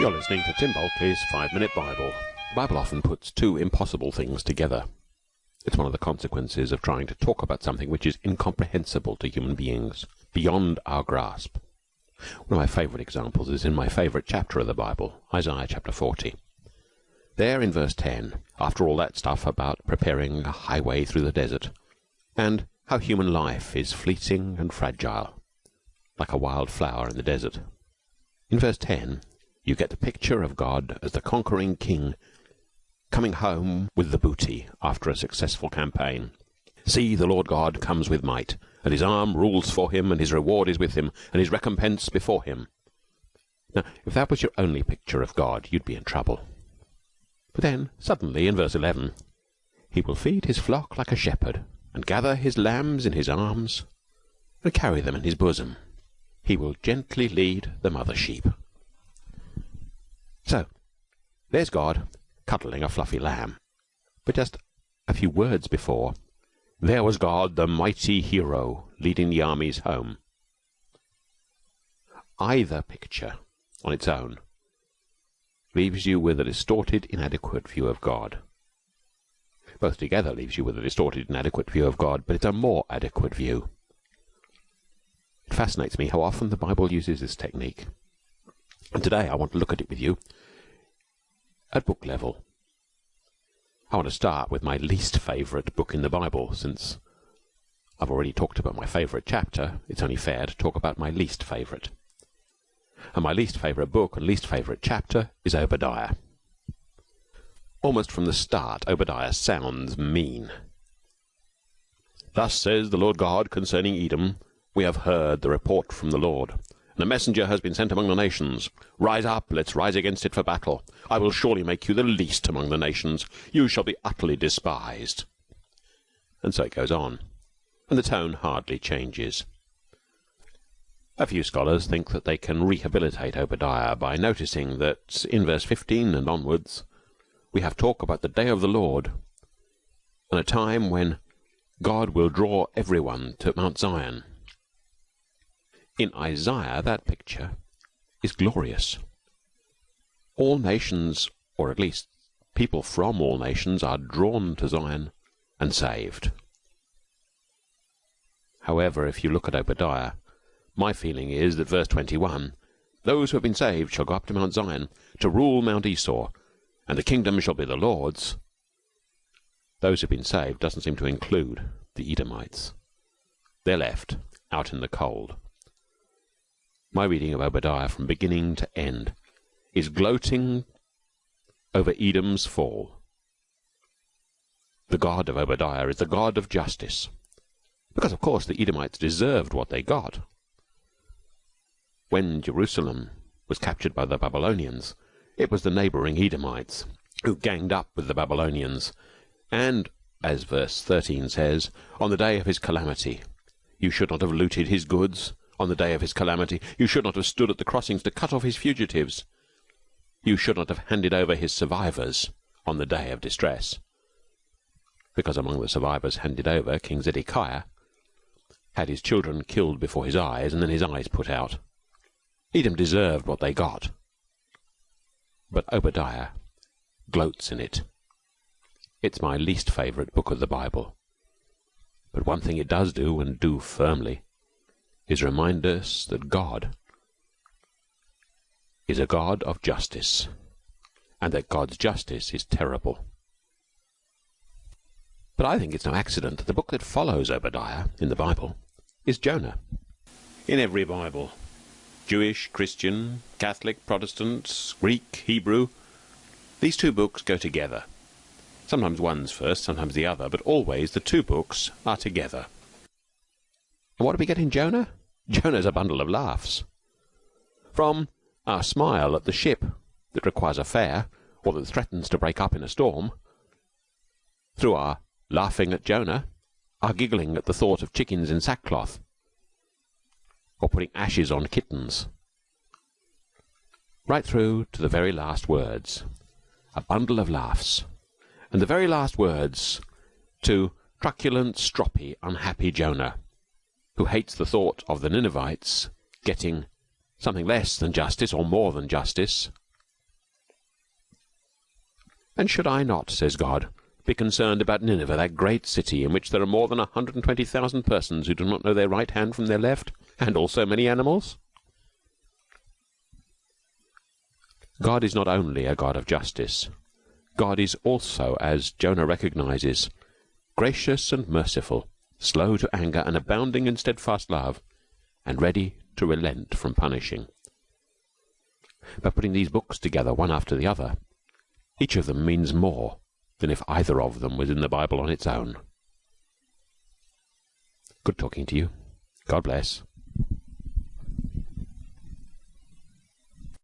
You're listening to Tim Bulkeley's Five Minute Bible. The Bible often puts two impossible things together. It's one of the consequences of trying to talk about something which is incomprehensible to human beings, beyond our grasp. One of my favourite examples is in my favourite chapter of the Bible, Isaiah chapter 40. There in verse 10, after all that stuff about preparing a highway through the desert, and how human life is fleeting and fragile, like a wild flower in the desert. In verse 10, you get the picture of God as the conquering king coming home with the booty after a successful campaign. See, the Lord God comes with might, and his arm rules for him, and his reward is with him, and his recompense before him. Now, if that was your only picture of God, you'd be in trouble. But then, suddenly, in verse 11, he will feed his flock like a shepherd, and gather his lambs in his arms, and carry them in his bosom. He will gently lead the mother sheep. So, there's God cuddling a fluffy lamb. But just a few words before, there was God, the mighty hero, leading the armies home. Either picture, on its own, leaves you with a distorted, inadequate view of God. Both together leaves you with a distorted, inadequate view of God, but it's a more adequate view. It fascinates me how often the Bible uses this technique. And today I want to look at it with you at book level. I want to start with my least favourite book in the Bible, since I've already talked about my favourite chapter, it's only fair to talk about my least favourite. And my least favourite book and least favourite chapter is Obadiah. Almost from the start, Obadiah sounds mean. Thus says the Lord God concerning Edom, We have heard the report from the Lord. A messenger has been sent among the nations. Rise up, let's rise against it for battle. I will surely make you the least among the nations. You shall be utterly despised. And so it goes on. And the tone hardly changes. A few scholars think that they can rehabilitate Obadiah by noticing that in verse 15 and onwards we have talk about the day of the Lord and a time when God will draw everyone to Mount Zion. In Isaiah that picture is glorious. All nations, or at least people from all nations, are drawn to Zion and saved. However, if you look at Obadiah, my feeling is that verse 21, Those who have been saved shall go up to Mount Zion, to rule Mount Esau, and the kingdom shall be the Lord's. Those who have been saved doesn't seem to include the Edomites. They're left out in the cold. My reading of Obadiah from beginning to end is gloating over Edom's fall. The God of Obadiah is the God of justice, because of course the Edomites deserved what they got. When Jerusalem was captured by the Babylonians, it was the neighbouring Edomites who ganged up with the Babylonians, and, as verse 13 says, on the day of his calamity, you should not have looted his goods, on the day of his calamity. You should not have stood at the crossings to cut off his fugitives. You should not have handed over his survivors on the day of distress. Because among the survivors handed over, King Zedekiah had his children killed before his eyes and then his eyes put out. Edom deserved what they got. But Obadiah gloats in it. It's my least favourite book of the Bible. But one thing it does do, and do firmly, is remind us that God is a God of justice, and that God's justice is terrible. But I think it's no accident that the book that follows Obadiah in the Bible is Jonah. In every Bible, Jewish, Christian, Catholic, Protestant, Greek, Hebrew, these two books go together. Sometimes one's first, sometimes the other, but always the two books are together. And what do we get in Jonah? Jonah's a bundle of laughs. From our smile at the ship that requires a fare, or that threatens to break up in a storm, through our laughing at Jonah, our giggling at the thought of chickens in sackcloth, or putting ashes on kittens, right through to the very last words, a bundle of laughs, and the very last words to truculent, stroppy, unhappy Jonah who hates the thought of the Ninevites getting something less than justice or more than justice, And should I not, says God, be concerned about Nineveh, that great city in which there are more than a hundred and twenty thousand persons who do not know their right hand from their left, and also many animals? God is not only a God of justice. God is also, as Jonah recognizes, gracious and merciful, slow to anger and abounding in steadfast love, and ready to relent from punishing. By putting these books together one after the other, each of them means more than if either of them was in the Bible on its own. Good talking to you. God bless.